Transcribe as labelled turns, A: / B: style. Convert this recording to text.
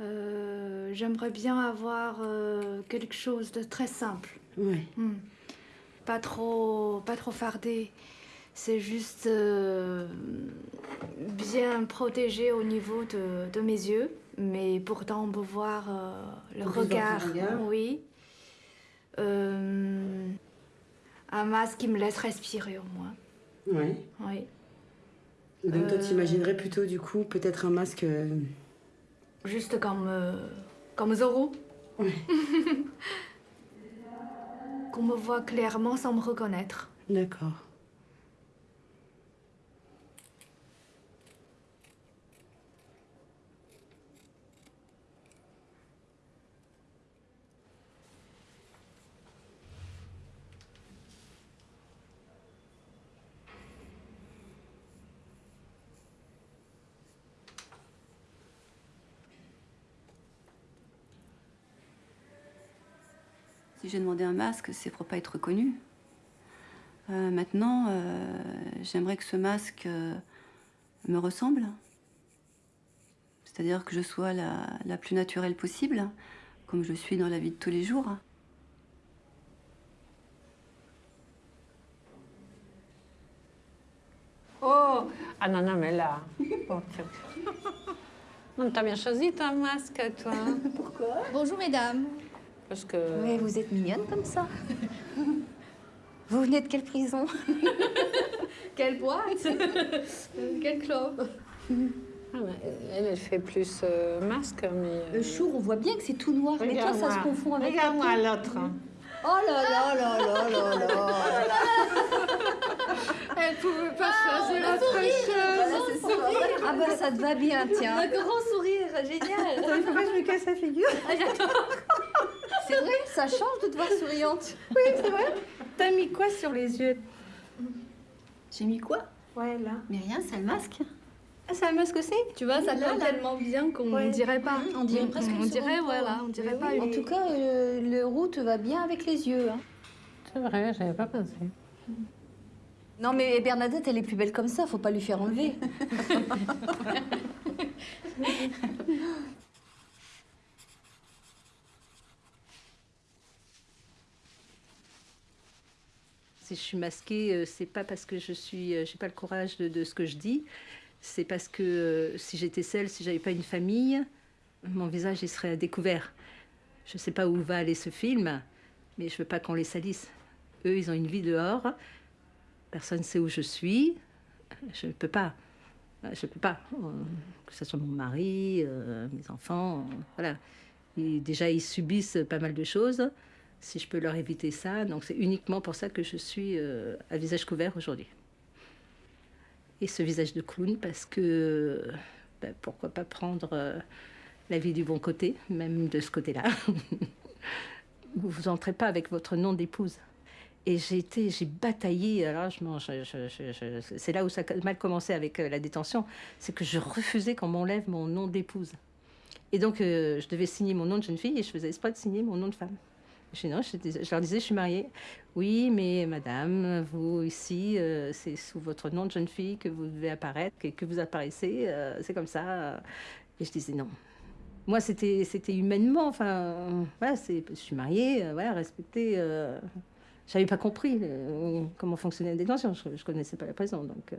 A: Euh, J'aimerais bien avoir euh, quelque chose de très simple.
B: Ouais.
A: Hmm. Pas trop, pas trop fardé. C'est juste euh, bien protégé au niveau de, de mes yeux, mais pourtant on peut voir le
B: On
A: regard. Oui. Un masque qui me laisse respirer au moins.
B: Ouais.
A: Oui.
B: Donc toi, t'imaginerais plutôt, du coup, peut-être un masque...
A: Juste comme, euh, comme Zorro.
B: Ouais.
A: Qu'on me voit clairement sans me reconnaître.
B: D'accord.
C: Si j'ai demandé un masque, c'est pour pas être reconnue. Euh, maintenant, euh, j'aimerais que ce masque euh, me ressemble. C'est-à-dire que je sois la, la plus naturelle possible, comme je suis dans la vie de tous les jours.
D: Oh Ah non, non, mais là. Non, t'as bien choisi ton masque, toi.
E: Bonjour mesdames.
D: Parce que.
E: Mais vous êtes mignonne comme ça. Vous venez de quelle prison?
A: Quelle boîte? Quel club?
D: Ah, elle, elle fait plus euh, masque, mais. euh,
E: Le chour, on voit bien que c'est tout noir. Mais toi, ça se confond avec
D: Regarde-moi l'autre.
E: Oh là là là là là là
A: Elle pouvait pas choisir
E: Ah,
A: autre chose.
E: Ça. Ah bah ça te va bien, tiens.
A: Un grand sourire, génial.
B: Il faut pas que je me casse la figure.
E: Vrai, ça change de te voir souriante.
B: T'as mis quoi sur les yeux?
C: J'ai mis quoi?
B: Ouais, là.
C: Mais rien, c'est le masque.
E: Ah, c'est un masque aussi?
A: Tu vois, ça colle tellement bien qu'on
B: Ouais.
A: dirait pas.
E: On dirait presque
A: On dirait,
E: peau,
A: on dirait
E: Mais
A: pas
E: oui, En tout cas, euh, le roux te va bien avec les yeux. hein.
D: C'est vrai, j'avais pas pensé.
E: Non mais Bernadette, elle est plus belle comme ça, faut pas lui faire enlever.
F: Si je suis masquée, euh, c'est pas parce que je suis, euh, j'ai pas le courage de, ce que je dis. C'est parce que euh, si j'étais seule, si j'avais pas une famille, mon visage il serait découvert. Je sais pas où va aller ce film, mais je veux pas qu'on les salisse. Eux, ils ont une vie dehors. Personne sait où je suis. Je ne peux pas. Je peux pas. Que ce soit mon mari, mes enfants, voilà. Et déjà, ils subissent pas mal de choses si je peux leur éviter ça. Donc c'est uniquement pour ça que je suis euh, à visage couvert aujourd'hui. Et ce visage de clown parce que ben, pourquoi pas prendre euh, la vie du bon côté, même de ce côté-là. vous entrez pas avec votre nom d'épouse. Et j'ai été, j'ai bataillé. Alors c'est là où ça a mal commencé avec euh, la détention, c'est que je refusais qu'on m'enlève mon nom d'épouse. Et donc je devais signer mon nom de jeune fille et je faisais exprès de signer mon nom de femme. Je, non, je, leur disais, je suis mariée. Oui, mais madame, vous ici, euh, c'est sous votre nom de jeune fille que vous devez apparaître, que, vous apparaissez, euh, c'est comme ça. Et je disais non. Moi, c'était humainement, enfin, voilà, je suis mariée, euh, voilà, respecter. Euh, j'avais pas compris comment fonctionnait la détention, je, je connaissais pas la prison, donc.